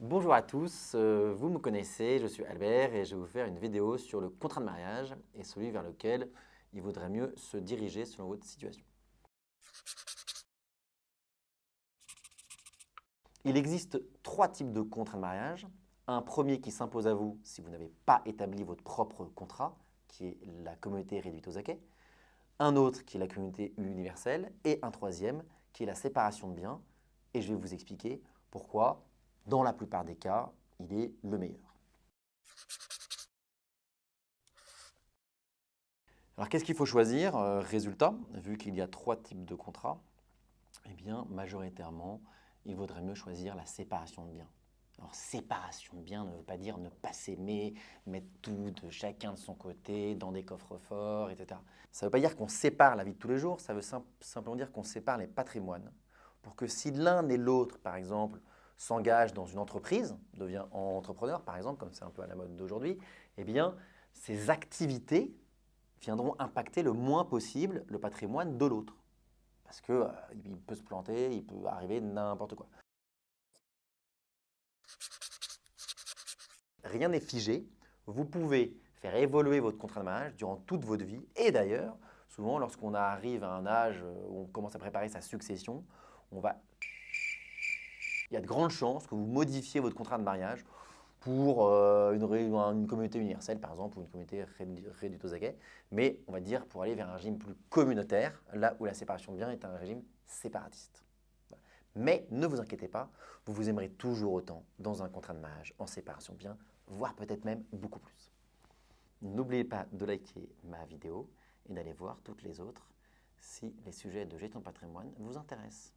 Bonjour à tous, euh, vous me connaissez, je suis Albert et je vais vous faire une vidéo sur le contrat de mariage et celui vers lequel il vaudrait mieux se diriger selon votre situation. Il existe trois types de contrats de mariage. Un premier qui s'impose à vous si vous n'avez pas établi votre propre contrat, qui est la communauté réduite aux acquets. Un autre qui est la communauté universelle. Et un troisième qui est la séparation de biens. Et je vais vous expliquer pourquoi, dans la plupart des cas, il est le meilleur. Alors, qu'est-ce qu'il faut choisir euh, Résultat, vu qu'il y a trois types de contrats, eh bien, majoritairement, il vaudrait mieux choisir la séparation de biens. Alors, séparation de biens ne veut pas dire ne pas s'aimer, mettre tout de chacun de son côté dans des coffres forts, etc. Ça ne veut pas dire qu'on sépare la vie de tous les jours, ça veut simplement dire qu'on sépare les patrimoines. Pour que si l'un et l'autre, par exemple, s'engagent dans une entreprise, devient entrepreneur, par exemple, comme c'est un peu à la mode d'aujourd'hui, eh bien, ces activités viendront impacter le moins possible le patrimoine de l'autre. Parce qu'il euh, peut se planter, il peut arriver n'importe quoi. Rien n'est figé. Vous pouvez faire évoluer votre contrat de mariage durant toute votre vie. Et d'ailleurs, souvent, lorsqu'on arrive à un âge où on commence à préparer sa succession, on va... il y a de grandes chances que vous modifiez votre contrat de mariage pour euh, une, communauté universelle, par exemple, ou une communauté réduite mais on va dire pour aller vers un régime plus communautaire, là où la séparation de biens est un régime séparatiste. Mais ne vous inquiétez pas, vous vous aimerez toujours autant dans un contrat de mariage en séparation de biens, voire peut-être même beaucoup plus. N'oubliez pas de liker ma vidéo et d'aller voir toutes les autres si les sujets de gestion patrimoine vous intéressent.